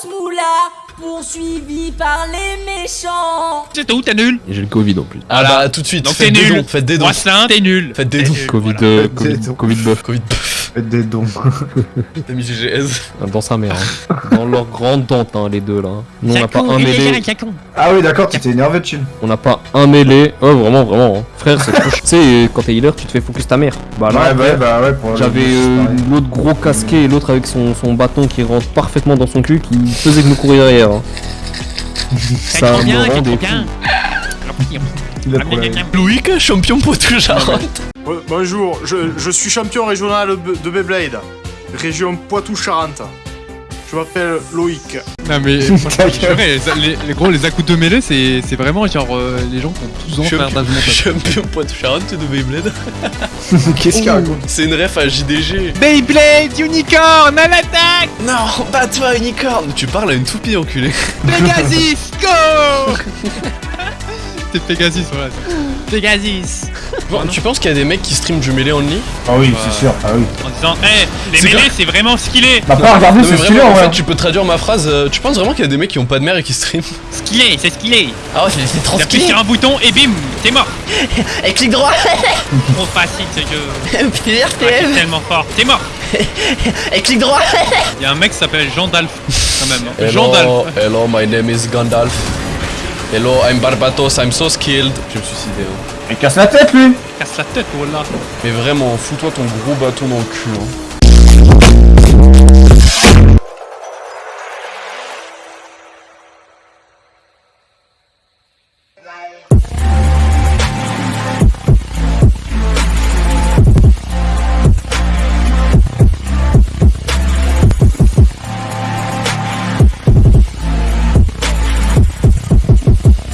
grosse moula, poursuivi par les méchants. C'est tout, t'es nul? Et j'ai le Covid en plus. Ah Voilà. bah tout de suite, Donc faites des nul. dons, faites des dons. T'es nul. Faites des dons. Covid, euh, Covid. Covid. Covid, Faites des dons. t'as mis GGS. Dans sa mère. hein. Dans leur grande tente, hein, les deux là. Nous on n'a pas un mêlé. Ah oui, d'accord, tu t'es énervé, chill. On n'a pas un mêlé. Oh vraiment, vraiment. hein. Frère, c'est trop Tu sais, quand t'es healer, tu te fais focus ta mère. Bah là, Ouais, bah ouais, bah ouais, pour J'avais euh, l'autre gros casqué et l'autre avec son, son bâton qui rentre parfaitement dans son cul qui faisait que me courir derrière. hein. Ça me bien, c'est Loïc, champion poitou Charente. Ouais, Bonjour, je, je suis champion régional de de Beyblade, région Poitou-Charentes. Je m'appelle Loïc. Non mais franchement, les, les- les gros les accoups de mêlée c'est c'est vraiment genre euh, les gens qui ont 12 ans faire mental. champion poitou Charente de Beyblade. Qu'est-ce qu'il raconte C'est une ref à JDG. Beyblade Unicorn à l'attaque Non, bats-toi unicorne. Tu parles à une toupie enculé. Pegasus, go C'est Pegasus voilà. Pegasus Bon, tu penses qu'il y a des mecs qui streament du mêlé only? Ah oui, c'est sûr, ah oui. En disant, hé, les C'est mêlées c'est vraiment skillé Bah pas regarder, Non c'est vraiment, en fait, vrai. tu peux traduire ma phrase. euh, tu penses vraiment qu'il y a des mecs qui ont pas de mère et qui streament Skillé, c'est skillé Ah ouais, c'est trop T'appuies sur un bouton et bim, t'es mort Et clic droit Trop facile ce jeu PRTM tellement fort, t'es mort Et clic droit Il y a un mec qui s'appelle Jean Dalf quand même. hein. Hello, Jean Dalf. hello, my name is Gandalf. Hello, I'm Barbatos, I'm so skilled. Je me suis suicidé. Hein. Casse la tête lui Casse la tête, voilà. Mais vraiment, fous-toi ton gros bâton dans le cul. Hein.